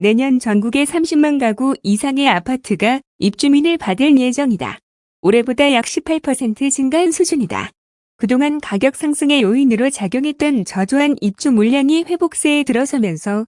내년 전국에 30만 가구 이상의 아파트가 입주민을 받을 예정이다. 올해보다 약 18% 증가한 수준이다. 그동안 가격 상승의 요인으로 작용했던 저조한 입주 물량이 회복세에 들어서면서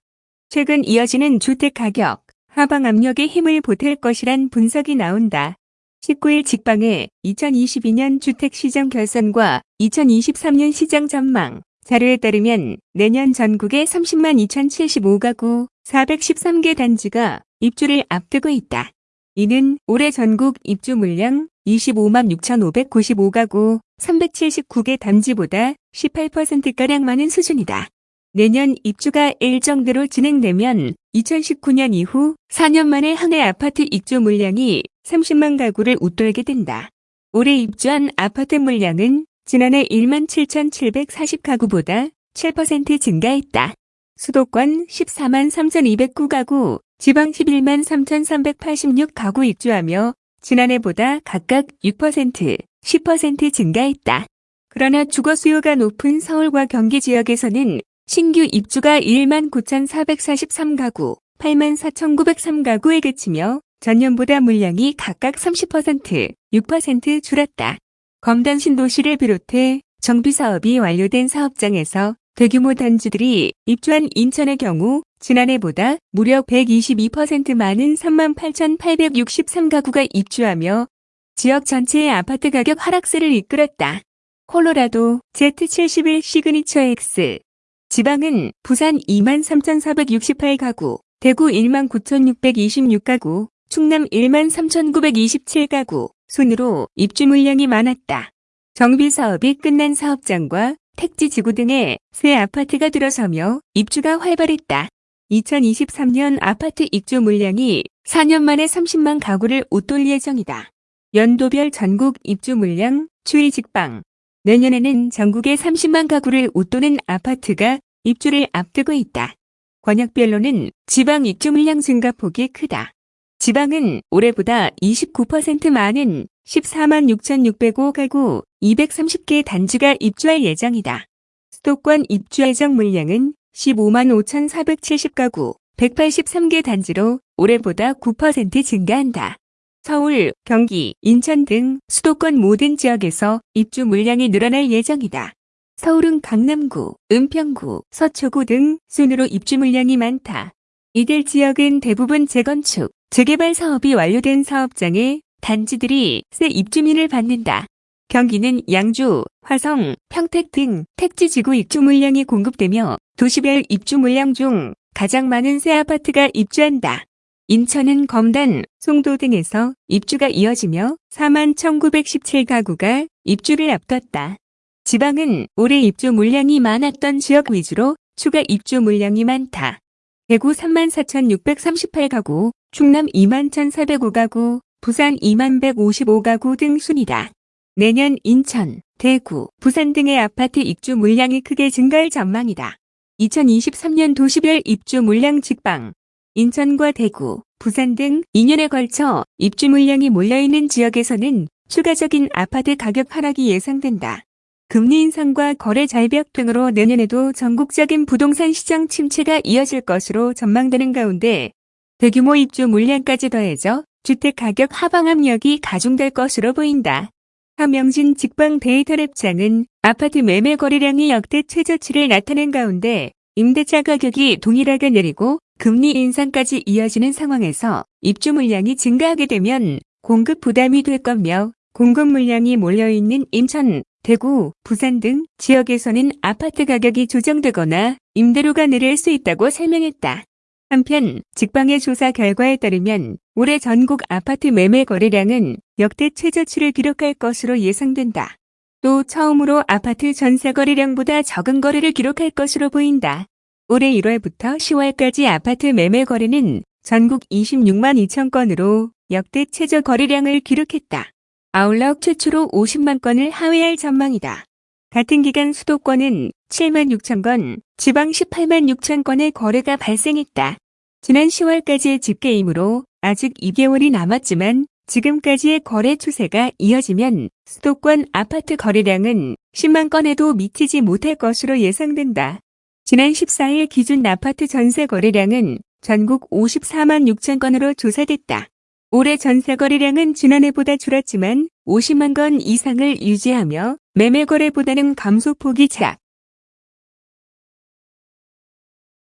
최근 이어지는 주택 가격 하방 압력에 힘을 보탤 것이란 분석이 나온다. 19일 직방의 2022년 주택시장 결산과 2023년 시장 전망 자료에 따르면 내년 전국에 30만 2075가구 413개 단지가 입주를 앞두고 있다. 이는 올해 전국 입주 물량 25만 6,595가구 379개 단지보다 18%가량 많은 수준이다. 내년 입주가 일정대로 진행되면 2019년 이후 4년 만에 한 해 아파트 입주 물량이 30만 가구를 웃돌게 된다. 올해 입주한 아파트 물량은 지난해 1만 7,740가구보다 7% 증가했다. 수도권 14만 3,209가구, 지방 11만 3,386가구 입주하며 지난해보다 각각 6%, 10% 증가했다. 그러나 주거 수요가 높은 서울과 경기 지역에서는 신규 입주가 1만 9,443가구, 8만 4,903가구에 그치며 전년보다 물량이 각각 30%, 6% 줄었다. 검단 신도시를 비롯해 정비 사업이 완료된 사업장에서 대규모 단지들이 입주한 인천의 경우 지난해보다 무려 122% 많은 38,863가구가 입주하며 지역 전체의 아파트 가격 하락세를 이끌었다. 콜로라도 Z71 시그니처 X 지방은 부산 23,468가구, 대구 19,626가구, 충남 13,927가구 순으로 입주 물량이 많았다. 정비 사업이 끝난 사업장과 택지 지구 등에 새 아파트가 들어서며 입주가 활발했다. 2023년 아파트 입주 물량이 4년 만에 30만 가구를 웃돌 예정이다. 연도별 전국 입주 물량 추이 직방 내년에는 전국에 30만 가구를 웃도는 아파트가 입주를 앞두고 있다. 권역별로는 지방 입주 물량 증가폭이 크다. 지방은 올해보다 29% 많은 14만 6,605 가구 230개 단지가 입주할 예정이다. 수도권 입주 예정 물량은 15만 5,470 가구 183개 단지로 올해보다 9% 증가한다. 서울, 경기, 인천 등 수도권 모든 지역에서 입주 물량이 늘어날 예정이다. 서울은 강남구, 은평구, 서초구 등 순으로 입주 물량이 많다. 이들 지역은 대부분 재건축, 재개발 사업이 완료된 사업장에 단지들이 새 입주민을 받는다. 경기는 양주, 화성, 평택 등 택지 지구 입주 물량이 공급되며 도시별 입주 물량 중 가장 많은 새 아파트가 입주한다. 인천은 검단, 송도 등에서 입주가 이어지며 4만 1917가구가 입주를 앞뒀다. 지방은 올해 입주 물량이 많았던 지역 위주로 추가 입주 물량이 많다. 대구 3만 4,638가구, 충남 2만 1,405가구, 부산 2만 155가구 등 순이다. 내년 인천, 대구, 부산 등의 아파트 입주 물량이 크게 증가할 전망이다. 2023년 도시별 입주 물량 직방 인천과 대구, 부산 등 2년에 걸쳐 입주 물량이 몰려있는 지역에서는 추가적인 아파트 가격 하락이 예상된다. 금리 인상과 거래 절벽 등으로 내년에도 전국적인 부동산 시장 침체가 이어질 것으로 전망되는 가운데 대규모 입주 물량까지 더해져 주택 가격 하방 압력이 가중될 것으로 보인다. 함영진 직방 데이터랩장은 아파트 매매 거래량이 역대 최저치를 나타낸 가운데 임대차 가격이 동일하게 내리고 금리 인상까지 이어지는 상황에서 입주 물량이 증가하게 되면 공급 부담이 될 거며 공급 물량이 몰려있는 인천, 대구, 부산 등 지역에서는 아파트 가격이 조정되거나 임대료가 내릴 수 있다고 설명했다. 한편 직방의 조사 결과에 따르면 올해 전국 아파트 매매 거래량은 역대 최저치를 기록할 것으로 예상된다. 또 처음으로 아파트 전세 거래량보다 적은 거래를 기록할 것으로 보인다. 올해 1월부터 10월까지 아파트 매매 거래는 전국 26만 2천 건으로 역대 최저 거래량을 기록했다. 아울러 최초로 50만 건을 하회할 전망이다. 같은 기간 수도권은 7만 6천 건, 지방 18만 6천 건의 거래가 발생했다. 지난 10월까지의 집계이므로 아직 2개월이 남았지만 지금까지의 거래 추세가 이어지면 수도권 아파트 거래량은 10만 건에도 미치지 못할 것으로 예상된다. 지난 14일 기준 아파트 전세 거래량은 전국 54만 6천 건으로 조사됐다. 올해 전세 거래량은 지난해보다 줄었지만 50만 건 이상을 유지하며 매매 거래보다는 감소폭이 작.